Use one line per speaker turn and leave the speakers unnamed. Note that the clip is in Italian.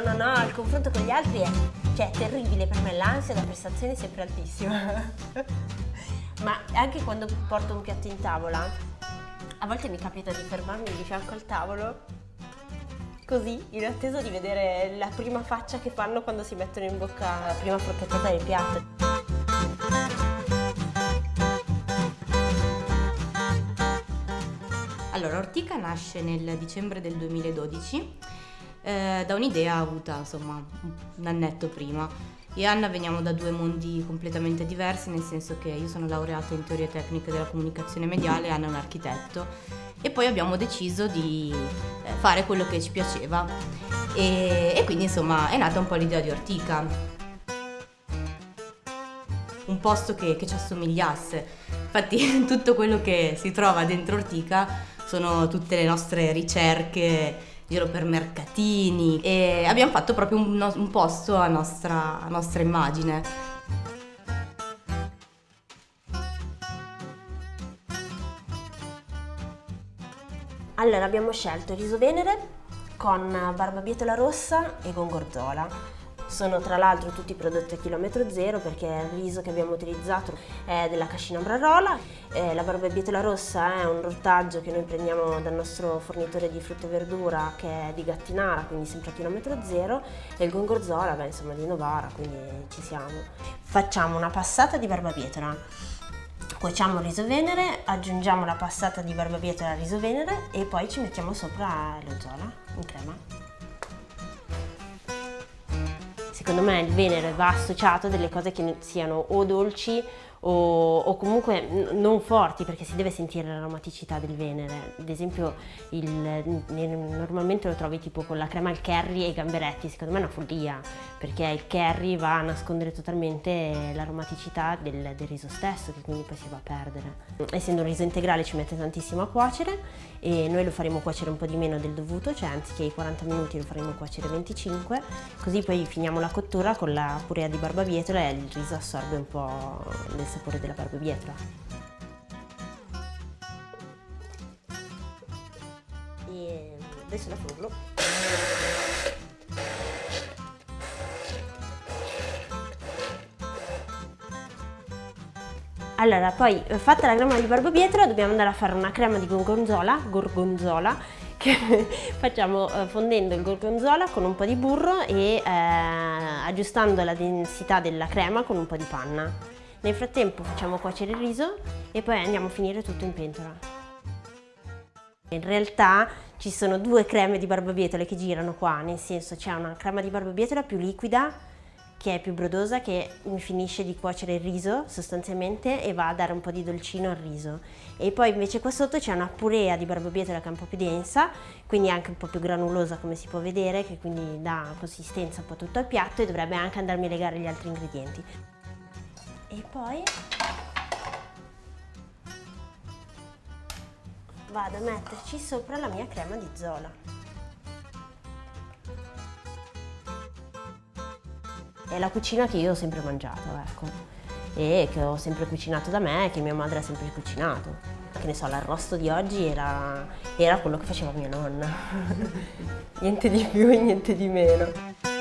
no, no, no, il confronto con gli altri è, cioè, è terribile per me, l'ansia da prestazione è sempre altissima. Ma anche quando porto un piatto in tavola, a volte mi capita di fermarmi di fianco al tavolo, così, in attesa di vedere la prima faccia che fanno quando si mettono in bocca la prima forchettata del piatto.
Allora, Ortica nasce nel dicembre del 2012 eh, da un'idea avuta insomma un annetto prima. Io e Anna veniamo da due mondi completamente diversi, nel senso che io sono laureata in teorie tecniche della comunicazione mediale, Anna è un architetto e poi abbiamo deciso di eh, fare quello che ci piaceva e, e quindi insomma è nata un po' l'idea di Ortica un posto che, che, ci assomigliasse. Infatti tutto quello che si trova dentro Ortica sono tutte le nostre ricerche giro per mercatini e abbiamo fatto proprio un, un posto a nostra, a nostra immagine.
Allora abbiamo scelto riso venere con barbabietola rossa e gongorzola sono tra l'altro tutti prodotti a chilometro zero perché il riso che abbiamo utilizzato è della cascina Brarola, eh, la barbabietola rossa è un ortaggio che noi prendiamo dal nostro fornitore di frutta e verdura che è di Gattinara, quindi sempre a chilometro zero, e il gongorzola, beh insomma di Novara, quindi ci siamo. Facciamo una passata di barbabietola, cuociamo il riso venere, aggiungiamo la passata di barbabietola al riso venere e poi ci mettiamo sopra lo zola in crema secondo me il Venere va associato a delle cose che siano o dolci o, o comunque non forti perché si deve sentire l'aromaticità del Venere. Ad esempio il, normalmente lo trovi tipo con la crema al curry e i gamberetti, secondo me è una follia perché il curry va a nascondere totalmente l'aromaticità del, del riso stesso che quindi poi si va a perdere. Essendo un riso integrale ci mette tantissimo a cuocere e noi lo faremo cuocere un po' di meno del dovuto, cioè anziché i 40 minuti lo faremo cuocere 25, così poi finiamo la cottura con la purea di barbabietola e il riso assorbe un po' del sapore della barbabietola. E adesso la frullo. Allora, poi fatta la crema di barbabietola dobbiamo andare a fare una crema di gorgonzola, gorgonzola che facciamo eh, fondendo il gorgonzola con un po' di burro e eh, aggiustando la densità della crema con un po' di panna. Nel frattempo facciamo cuocere il riso e poi andiamo a finire tutto in pentola. In realtà ci sono due creme di barbabietole che girano qua, nel senso c'è una crema di barbabietola più liquida che è più brodosa che mi finisce di cuocere il riso sostanzialmente e va a dare un po' di dolcino al riso e poi invece qua sotto c'è una purea di barbabietola che è un po' più densa quindi anche un po' più granulosa come si può vedere che quindi dà consistenza un po' tutto al piatto e dovrebbe anche andarmi a legare gli altri ingredienti e poi? Vado a metterci sopra la mia crema di zola. È la cucina che io ho sempre mangiato ecco. E che ho sempre cucinato da me e che mia madre ha sempre cucinato. Che ne so, l'arrosto di oggi era, era quello che faceva mia nonna. Niente di più e niente di meno